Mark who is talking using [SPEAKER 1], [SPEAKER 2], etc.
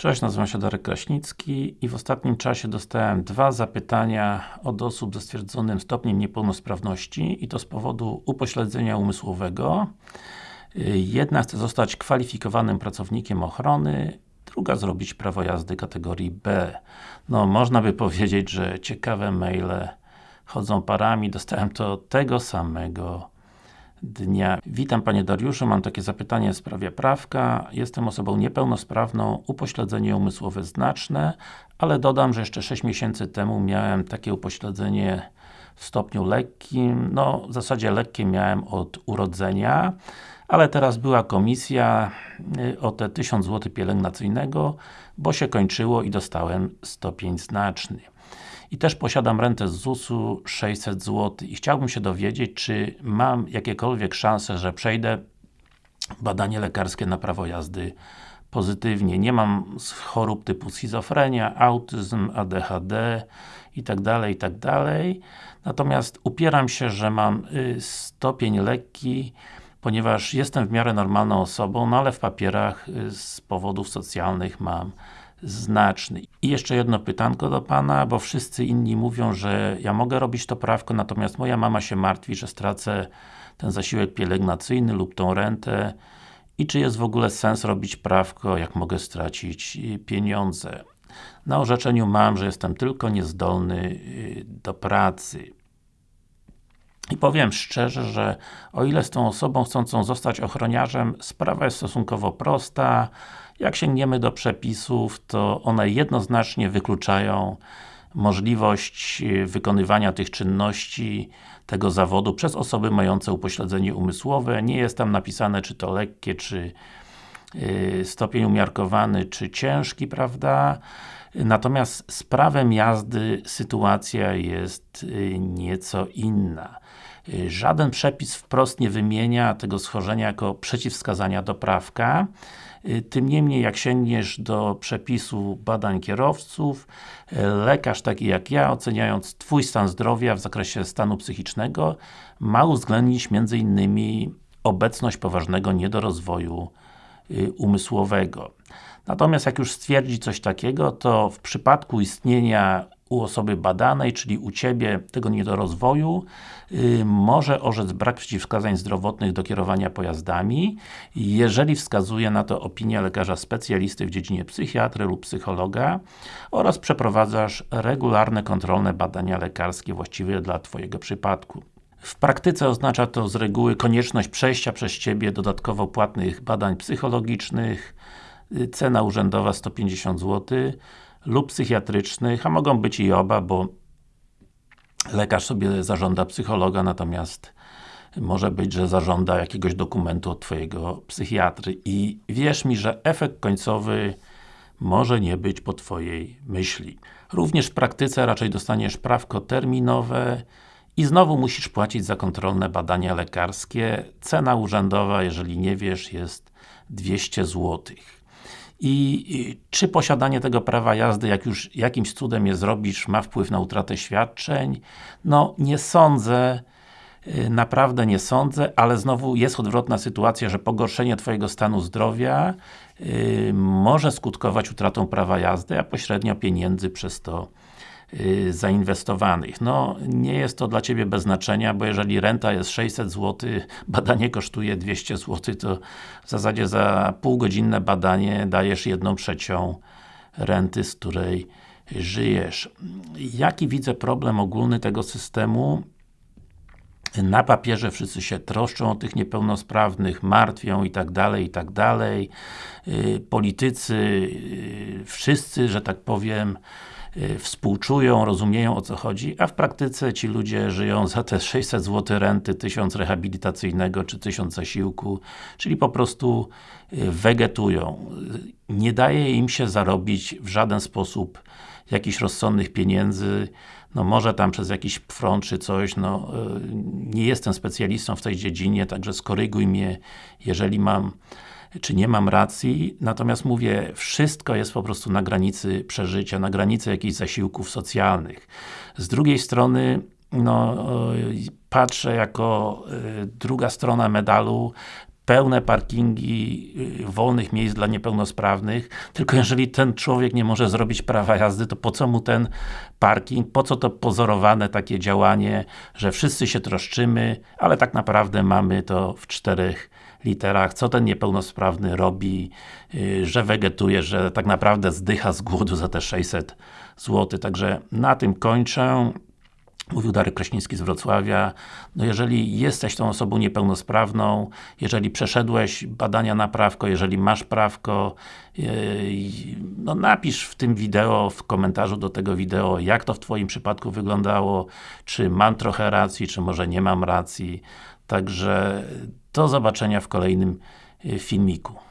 [SPEAKER 1] Cześć, nazywam się Darek Kraśnicki i w ostatnim czasie dostałem dwa zapytania od osób ze stwierdzonym stopniem niepełnosprawności i to z powodu upośledzenia umysłowego. Jedna chce zostać kwalifikowanym pracownikiem ochrony, druga zrobić prawo jazdy kategorii B. No, można by powiedzieć, że ciekawe maile chodzą parami, dostałem to tego samego dnia. Witam Panie Dariuszu, mam takie zapytanie w sprawie prawka. Jestem osobą niepełnosprawną, upośledzenie umysłowe znaczne, ale dodam, że jeszcze 6 miesięcy temu miałem takie upośledzenie w stopniu lekkim, no w zasadzie lekkie miałem od urodzenia, ale teraz była komisja y, o te 1000 zł pielęgnacyjnego, bo się kończyło i dostałem stopień znaczny i też posiadam rentę z ZUS-u 600 zł i chciałbym się dowiedzieć, czy mam jakiekolwiek szanse, że przejdę badanie lekarskie na prawo jazdy pozytywnie. Nie mam chorób typu schizofrenia, autyzm, ADHD i tak dalej, i tak. Natomiast upieram się, że mam y, stopień lekki, ponieważ jestem w miarę normalną osobą, no ale w papierach y, z powodów socjalnych mam znaczny. I jeszcze jedno pytanko do Pana, bo wszyscy inni mówią, że ja mogę robić to prawko, natomiast moja mama się martwi, że stracę ten zasiłek pielęgnacyjny lub tą rentę i czy jest w ogóle sens robić prawko, jak mogę stracić y, pieniądze. Na orzeczeniu mam, że jestem tylko niezdolny y, do pracy. I powiem szczerze, że o ile z tą osobą chcącą zostać ochroniarzem, sprawa jest stosunkowo prosta, jak sięgniemy do przepisów, to one jednoznacznie wykluczają możliwość e, wykonywania tych czynności, tego zawodu przez osoby mające upośledzenie umysłowe. Nie jest tam napisane, czy to lekkie, czy stopień umiarkowany, czy ciężki, prawda? Natomiast z prawem jazdy sytuacja jest yy, nieco inna. Żaden przepis wprost nie wymienia tego schorzenia jako przeciwwskazania do prawka. Y, tym niemniej, jak sięgniesz do przepisu badań kierowców, y, lekarz taki jak ja, oceniając Twój stan zdrowia w zakresie stanu psychicznego, ma uwzględnić innymi obecność poważnego niedorozwoju y, umysłowego. Natomiast jak już stwierdzi coś takiego, to w przypadku istnienia u osoby badanej, czyli u Ciebie tego niedorozwoju, yy, może orzec brak przeciwwskazań zdrowotnych do kierowania pojazdami, jeżeli wskazuje na to opinia lekarza specjalisty w dziedzinie psychiatry lub psychologa oraz przeprowadzasz regularne kontrolne badania lekarskie właściwe dla Twojego przypadku. W praktyce oznacza to z reguły konieczność przejścia przez Ciebie dodatkowo płatnych badań psychologicznych, yy, cena urzędowa 150 zł, lub psychiatrycznych, a mogą być i oba, bo lekarz sobie zażąda psychologa, natomiast może być, że zażąda jakiegoś dokumentu od Twojego psychiatry i wierz mi, że efekt końcowy może nie być po Twojej myśli. Również w praktyce raczej dostaniesz prawko terminowe i znowu musisz płacić za kontrolne badania lekarskie. Cena urzędowa, jeżeli nie wiesz, jest 200 złotych. I czy posiadanie tego prawa jazdy, jak już jakimś cudem je zrobisz, ma wpływ na utratę świadczeń? No, nie sądzę, y, naprawdę nie sądzę, ale znowu jest odwrotna sytuacja, że pogorszenie Twojego stanu zdrowia yy, może skutkować utratą prawa jazdy, a pośrednio pieniędzy przez to zainwestowanych. No, nie jest to dla Ciebie bez znaczenia, bo jeżeli renta jest 600 zł, badanie kosztuje 200 zł, to w zasadzie za półgodzinne badanie dajesz jedną trzecią renty, z której żyjesz. Jaki widzę problem ogólny tego systemu? na papierze wszyscy się troszczą o tych niepełnosprawnych, martwią i tak dalej, i tak dalej. Y, politycy, y, wszyscy, że tak powiem, Y, współczują, rozumieją o co chodzi, a w praktyce ci ludzie żyją za te 600 zł renty, 1000 rehabilitacyjnego czy 1000 zasiłku, czyli po prostu y, wegetują. Nie daje im się zarobić w żaden sposób jakichś rozsądnych pieniędzy, no może tam przez jakiś front czy coś, no y, nie jestem specjalistą w tej dziedzinie, także skoryguj mnie, jeżeli mam czy nie mam racji, natomiast mówię, wszystko jest po prostu na granicy przeżycia, na granicy jakichś zasiłków socjalnych. Z drugiej strony, no, patrzę jako y, druga strona medalu, pełne parkingi y, wolnych miejsc dla niepełnosprawnych, tylko jeżeli ten człowiek nie może zrobić prawa jazdy, to po co mu ten parking, po co to pozorowane takie działanie, że wszyscy się troszczymy, ale tak naprawdę mamy to w czterech literach, co ten niepełnosprawny robi, yy, że wegetuje, że tak naprawdę zdycha z głodu za te 600 zł. Także na tym kończę. Mówił Darek Kraśnicki z Wrocławia. No jeżeli jesteś tą osobą niepełnosprawną, jeżeli przeszedłeś badania na prawko, jeżeli masz prawko, yy, no napisz w tym wideo, w komentarzu do tego wideo, jak to w Twoim przypadku wyglądało, czy mam trochę racji, czy może nie mam racji. Także do zobaczenia w kolejnym yy, filmiku.